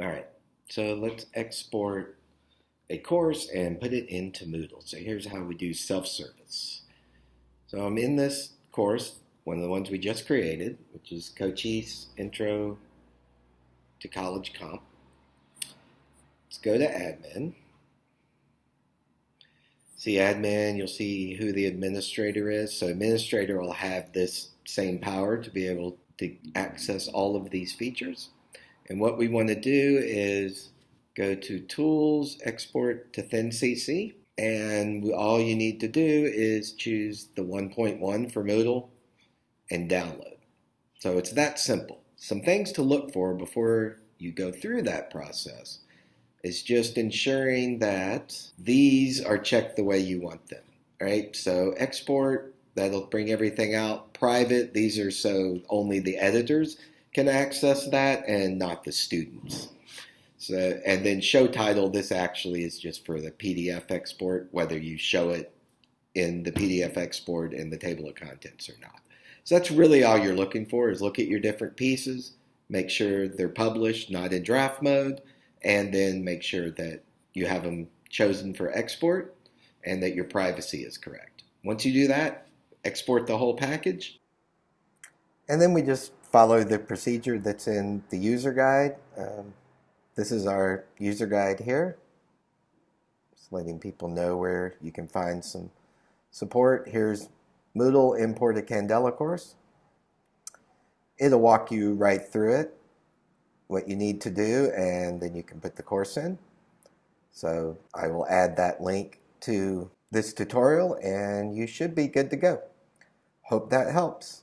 All right, so let's export a course and put it into Moodle. So here's how we do self-service. So I'm in this course, one of the ones we just created, which is Cochise Intro to College Comp. Let's go to admin. See admin, you'll see who the administrator is. So administrator will have this same power to be able to access all of these features. And what we want to do is go to Tools, Export to ThinCC, and all you need to do is choose the 1.1 for Moodle and download. So it's that simple. Some things to look for before you go through that process is just ensuring that these are checked the way you want them, right? So export, that'll bring everything out. Private, these are so only the editors can access that and not the students. So, and then show title, this actually is just for the PDF export, whether you show it in the PDF export in the table of contents or not. So that's really all you're looking for is look at your different pieces, make sure they're published, not in draft mode, and then make sure that you have them chosen for export and that your privacy is correct. Once you do that, export the whole package. And then we just follow the procedure that's in the user guide. Um, this is our user guide here. Just letting people know where you can find some support. Here's Moodle import a Candela course. It'll walk you right through it, what you need to do, and then you can put the course in. So I will add that link to this tutorial and you should be good to go. Hope that helps.